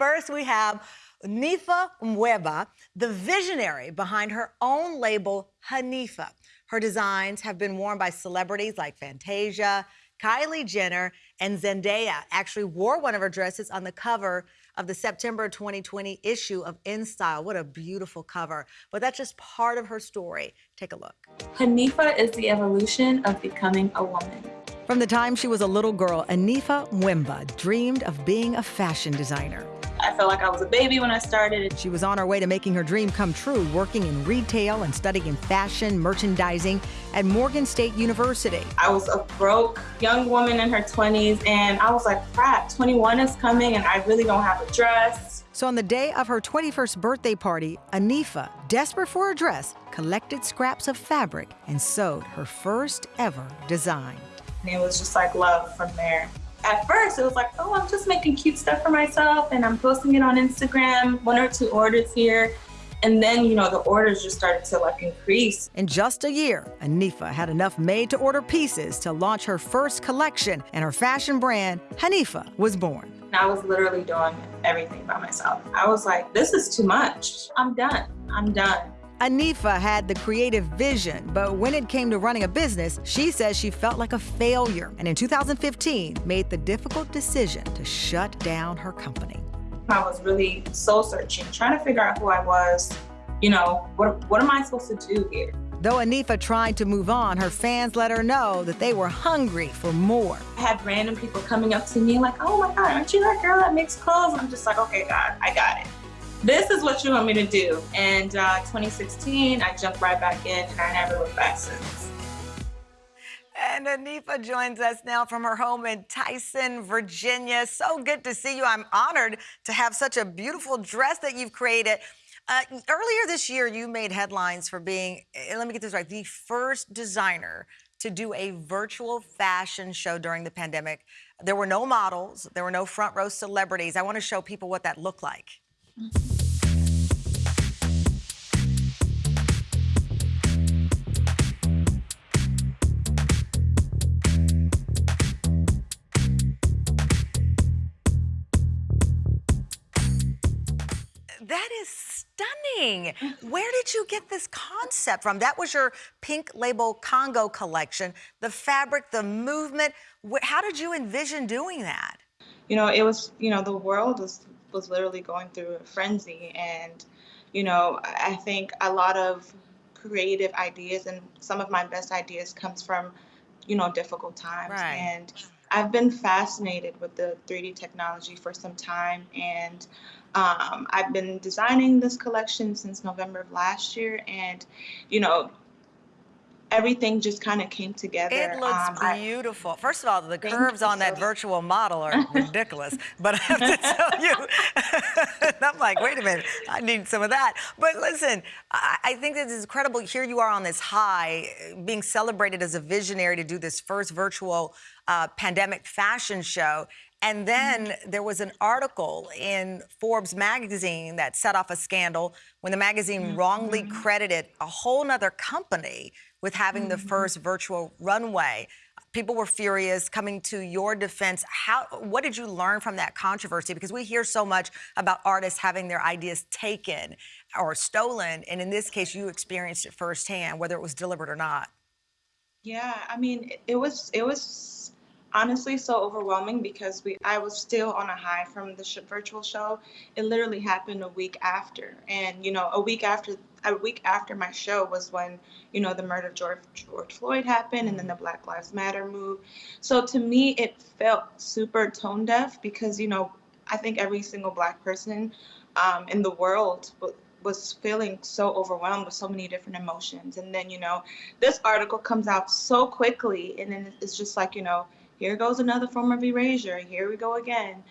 first we have Nifa Mvuemba, the visionary behind her own label, Hanifa. Her designs have been worn by celebrities like Fantasia, Kylie Jenner, and Zendaya. Actually wore one of her dresses on the cover of the September 2020 issue of InStyle. What a beautiful cover. But that's just part of her story. Take a look. Hanifa is the evolution of becoming a woman. From the time she was a little girl, Anifa Mvuemba dreamed of being a fashion designer. Felt like I was a baby when I started. She was on her way to making her dream come true, working in retail and studying in fashion merchandising at Morgan State University. I was a broke young woman in her 20s, and I was like, crap, 21 is coming, and I really don't have a dress. So on the day of her 21st birthday party, Anifa, desperate for a dress, collected scraps of fabric and sewed her first ever design. And it was just like love from there. At first, it was like, oh, I'm just making cute stuff for myself and I'm posting it on Instagram, one or two orders here. And then, you know, the orders just started to like increase. In just a year, Anifa had enough made to order pieces to launch her first collection and her fashion brand, Hanifa, was born. I was literally doing everything by myself. I was like, this is too much. I'm done. I'm done. Anifa had the creative vision, but when it came to running a business, she says she felt like a failure and in 2015 made the difficult decision to shut down her company. I was really soul searching, trying to figure out who I was. You know, what, what am I supposed to do here? Though Anifa tried to move on, her fans let her know that they were hungry for more. I had random people coming up to me like, oh my God, aren't you that girl that makes clothes? I'm just like, okay, God, I got it this is what you want me to do. And uh, 2016, I jumped right back in and I never looked back since. And Anifa joins us now from her home in Tyson, Virginia. So good to see you. I'm honored to have such a beautiful dress that you've created. Uh, earlier this year, you made headlines for being, eh, let me get this right, the first designer to do a virtual fashion show during the pandemic. There were no models, there were no front row celebrities. I want to show people what that looked like. That is stunning. Where did you get this concept from? That was your pink label Congo collection. The fabric, the movement. How did you envision doing that? You know, it was, you know, the world was was literally going through a frenzy. And, you know, I think a lot of creative ideas and some of my best ideas comes from, you know, difficult times. Right. And I've been fascinated with the 3D technology for some time. And um, I've been designing this collection since November of last year. And, you know, everything just kind of came together. It looks um, beautiful. I, First of all, the curves on that virtual model are ridiculous. but I have to tell you, I'm like, wait a minute, I need some of that. But listen, I, I think this is incredible. Here you are on this high, being celebrated as a visionary to do this first virtual uh, pandemic fashion show. And then mm-hmm. there was an article in Forbes magazine that set off a scandal when the magazine mm -hmm. wrongly mm-hmm. credited a whole nother company with having mm -hmm. the mm-hmm. first virtual runway. People were furious coming to your defense. How, what did you learn from that controversy? Because we hear so much about artists having their ideas taken or stolen. And in this case, you experienced it firsthand, whether it was deliberate or not. Yeah, I mean, it was, it was honestly so overwhelming because we I was still on a high from the sh virtual show. It literally happened a week after, and you know, a week after a week after my show was when you know the murder of George, George Floyd happened, and then the Black Lives Matter move. So to me, it felt super tone deaf because you know I think every single Black person um, in the world was feeling so overwhelmed with so many different emotions and then you know this article comes out so quickly and then it's just like you know here goes another form of erasure. Here we go again.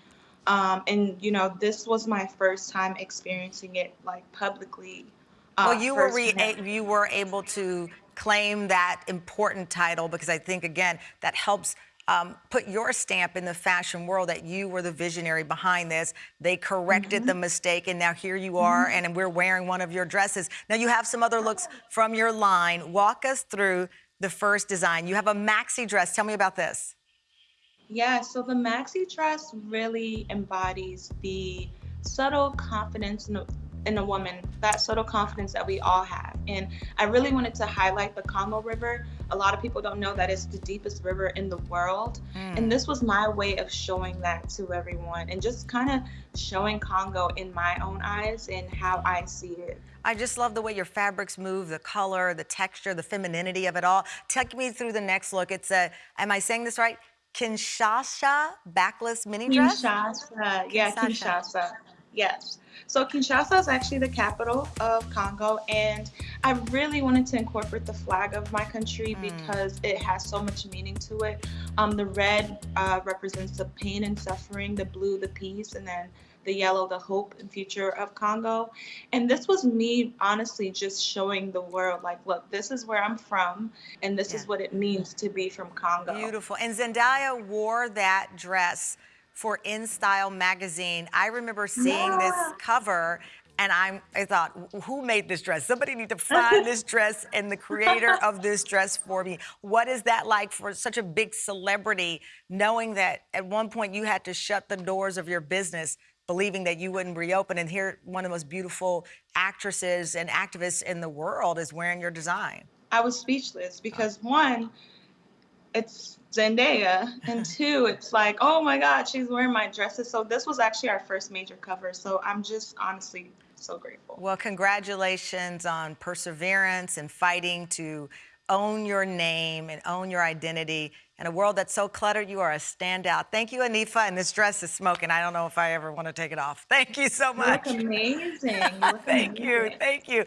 Um, and you know, this was my first time experiencing it like publicly. Uh, well, you were you were able to claim that important title because I think again that helps um, put your stamp in the fashion world that you were the visionary behind this. They corrected mm -hmm. the mistake, and now here you are, mm -hmm. and we're wearing one of your dresses. Now you have some other looks from your line. Walk us through the first design. You have a maxi dress. Tell me about this. Yeah, so the maxi dress really embodies the subtle confidence in a, in a woman, that subtle confidence that we all have. And I really wanted to highlight the Congo River. A lot of people don't know that it's the deepest river in the world. Mm. And this was my way of showing that to everyone and just kind of showing Congo in my own eyes and how I see it. I just love the way your fabrics move, the color, the texture, the femininity of it all. Take me through the next look. It's a, am I saying this right? Kinshasa backless mini dress? Kinshasa, yeah, Kinshasa. Kinshasa. Yes. So Kinshasa is actually the capital of Congo, and I really wanted to incorporate the flag of my country because it has so much meaning to it. Um, the red uh, represents the pain and suffering, the blue, the peace, and then the yellow, the hope and future of Congo. And this was me honestly just showing the world, like, look, this is where I'm from, and this Yeah. is what it means to be from Congo. Beautiful. And Zendaya wore that dress for In Style magazine. I remember seeing this cover and I'm, I thought, who made this dress? Somebody need to find this dress and the creator of this dress for me. What is that like for such a big celebrity, knowing that at one point you had to shut the doors of your business, believing that you wouldn't reopen, and here one of the most beautiful actresses and activists in the world is wearing your design? I was speechless because one, it's Zendaya, and two, it's like, oh my God, she's wearing my dresses. So this was actually our first major cover. So I'm just honestly so grateful. Well, congratulations on perseverance and fighting to own your name and own your identity. In a world that's so cluttered, you are a standout. Thank you, Anifa. And this dress is smoking. I don't know if I ever want to take it off. Thank you so You much. look amazing. You look Thank you. Thank you.